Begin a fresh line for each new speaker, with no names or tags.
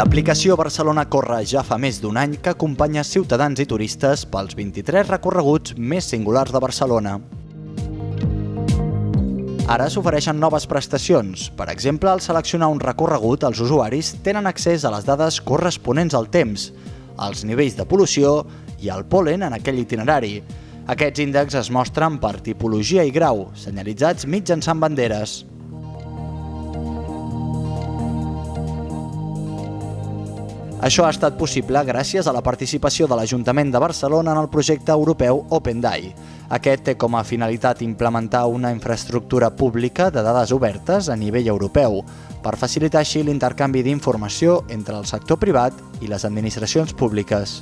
L'aplicació Barcelona Corre ja fa més d'un any que acompanya ciutadans i turistes pels 23 recorreguts més singulars de Barcelona. Ara s'ofereixen noves prestacions. Per exemple, al seleccionar un recorregut, els usuaris tenen accés a les dades corresponents al temps, als nivells de pol·lució i al polen en aquell itinerari. Aquests índexs es mostren per tipologia i grau, senyalitzats mitjançant banderes. Això ha estat possible gràcies a la participació de l'Ajuntament de Barcelona en el projecte europeu OpenDAI. Aquest té com a finalitat implementar una infraestructura pública de dades obertes a nivell europeu per facilitar així l'intercanvi d'informació entre el sector privat i les administracions públiques.